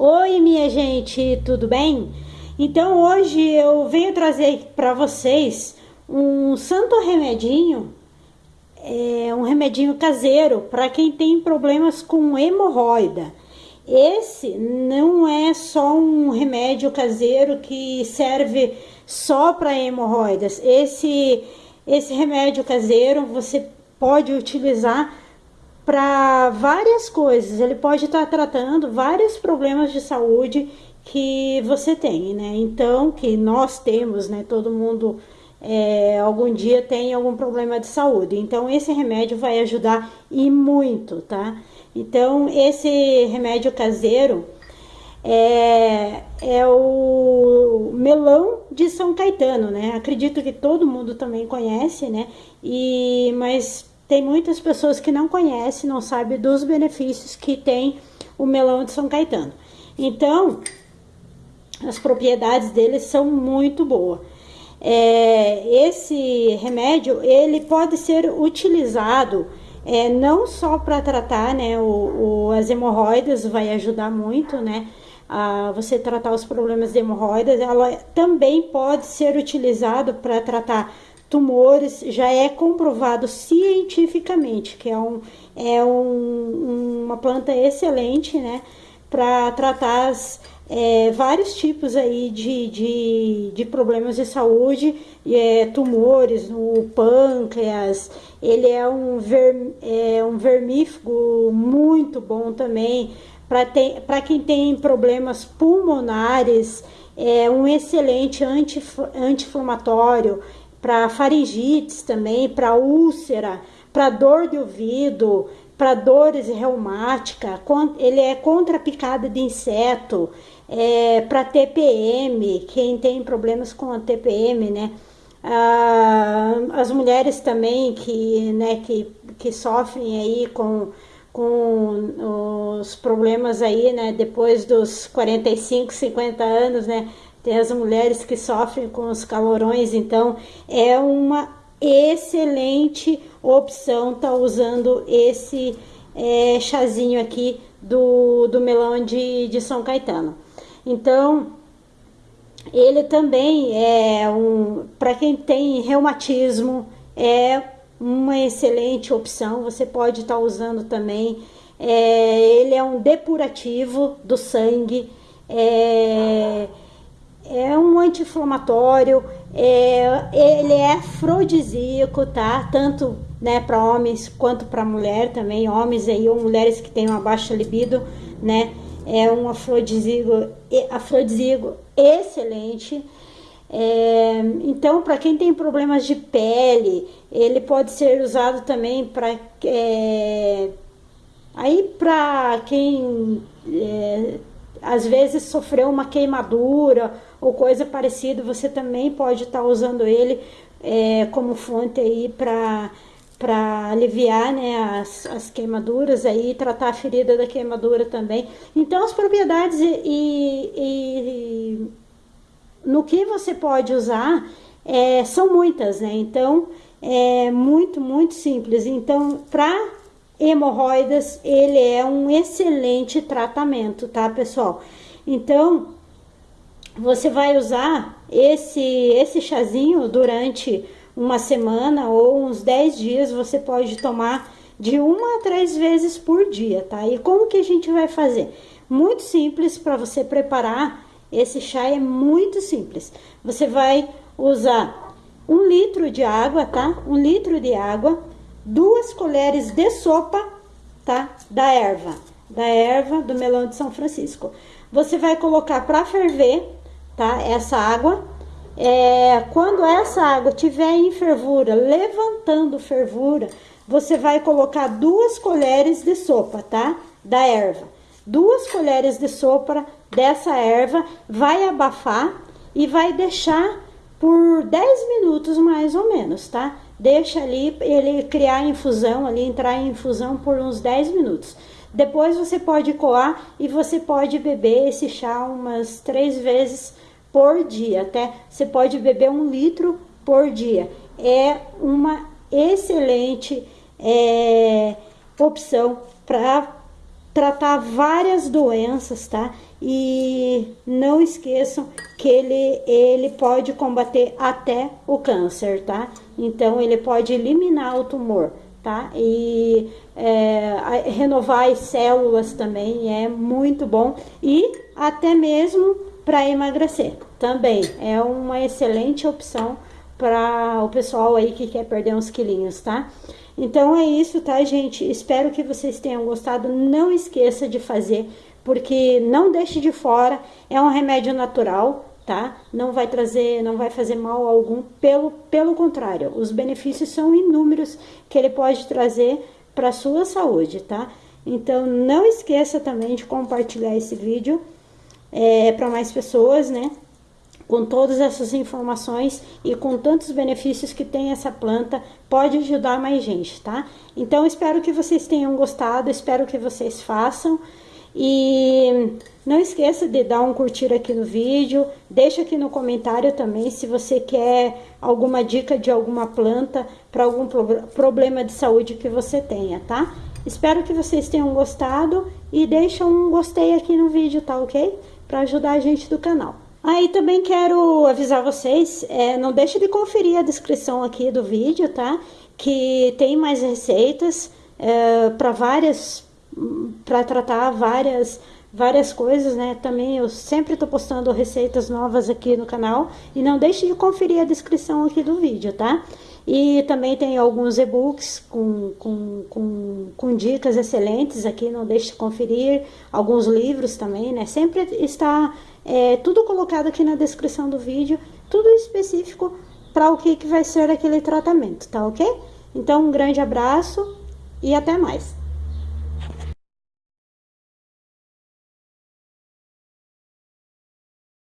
Oi, minha gente, tudo bem? Então hoje eu venho trazer para vocês um santo remedinho, é, um remedinho caseiro para quem tem problemas com hemorroida. Esse não é só um remédio caseiro que serve só para hemorroidas. Esse, esse remédio caseiro você pode utilizar para várias coisas. Ele pode estar tá tratando vários problemas de saúde que você tem, né? Então, que nós temos, né? Todo mundo é, algum dia tem algum problema de saúde. Então, esse remédio vai ajudar e muito, tá? Então, esse remédio caseiro é, é o melão de São Caetano, né? Acredito que todo mundo também conhece, né? E, mas tem muitas pessoas que não conhecem, não sabem dos benefícios que tem o melão de São Caetano. Então, as propriedades dele são muito boas. É, esse remédio, ele pode ser utilizado é, não só para tratar né, o, o, as hemorroidas, vai ajudar muito, né? A você tratar os problemas de hemorroidas, ela também pode ser utilizado para tratar tumores já é comprovado cientificamente que é, um, é um, uma planta excelente, né, para tratar as, é, vários tipos aí de, de, de problemas de saúde, é, tumores no pâncreas, ele é um, ver, é um vermífugo muito bom também, para quem tem problemas pulmonares, é um excelente anti-inflamatório, para faringites também, para úlcera, para dor de ouvido, para dores reumáticas, ele é contra picada de inseto, é, para TPM, quem tem problemas com a TPM, né? Ah, as mulheres também que, né, que, que sofrem aí com, com os problemas aí, né, depois dos 45, 50 anos, né, tem as mulheres que sofrem com os calorões, então é uma excelente opção tá usando esse é, chazinho aqui do, do melão de, de São Caetano. Então, ele também é um, para quem tem reumatismo, é uma excelente opção, você pode estar tá usando também. É, ele é um depurativo do sangue, é, é um anti-inflamatório, é, ele é afrodisíaco, tá? Tanto né, para homens quanto para mulher também, homens aí ou mulheres que têm uma baixa libido, né? É um afrodisíaco, afrodisíaco excelente. É, então, para quem tem problemas de pele, ele pode ser usado também para é, aí para quem é, às vezes sofreu uma queimadura ou coisa parecida, você também pode estar tá usando ele é, como fonte aí para para aliviar né, as, as queimaduras aí, tratar a ferida da queimadura também. Então as propriedades e, e, e no que você pode usar é, são muitas, né? Então é muito, muito simples. Então, para hemorroidas, ele é um excelente tratamento, tá, pessoal? Então, você vai usar esse, esse chazinho durante uma semana ou uns 10 dias, você pode tomar de uma a três vezes por dia, tá? E como que a gente vai fazer? Muito simples para você preparar esse chá, é muito simples. Você vai usar um litro de água, tá? Um litro de água, duas colheres de sopa, tá? Da erva, da erva do melão de São Francisco. Você vai colocar para ferver, tá? Essa água. É, quando essa água tiver em fervura, levantando fervura, você vai colocar duas colheres de sopa, tá? Da erva. Duas colheres de sopa dessa erva, vai abafar e vai deixar por 10 minutos mais ou menos, tá? Deixa ali ele criar infusão, ali entrar em infusão por uns 10 minutos. Depois você pode coar e você pode beber esse chá umas três vezes por dia, até você pode beber um litro por dia. É uma excelente é, opção para tratar várias doenças, tá? E não esqueçam que ele, ele pode combater até o câncer, tá? Então, ele pode eliminar o tumor, tá? E é, renovar as células também é muito bom e até mesmo para emagrecer também é uma excelente opção para o pessoal aí que quer perder uns quilinhos, tá? Então é isso, tá, gente? Espero que vocês tenham gostado. Não esqueça de fazer, porque não deixe de fora. É um remédio natural, tá? Não vai trazer, não vai fazer mal algum. Pelo, pelo contrário, os benefícios são inúmeros que ele pode trazer para sua saúde, tá? Então não esqueça também de compartilhar esse vídeo é, para mais pessoas, né? com todas essas informações e com tantos benefícios que tem essa planta, pode ajudar mais gente, tá? Então, espero que vocês tenham gostado, espero que vocês façam. E não esqueça de dar um curtir aqui no vídeo, deixa aqui no comentário também se você quer alguma dica de alguma planta para algum pro problema de saúde que você tenha, tá? Espero que vocês tenham gostado e deixa um gostei aqui no vídeo, tá ok? Para ajudar a gente do canal. Aí também quero avisar vocês, é, não deixe de conferir a descrição aqui do vídeo, tá? Que tem mais receitas é, para várias, para tratar várias, várias coisas, né? Também eu sempre estou postando receitas novas aqui no canal e não deixe de conferir a descrição aqui do vídeo, tá? E também tem alguns e-books com, com, com, com, dicas excelentes aqui, não deixe de conferir. Alguns livros também, né? Sempre está é, tudo colocado aqui na descrição do vídeo, tudo específico para o que, que vai ser aquele tratamento, tá ok? Então, um grande abraço e até mais!